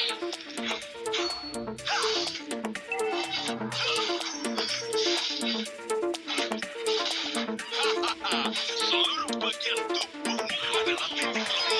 Seluruh bagian tubuhnya adalah titik lemah.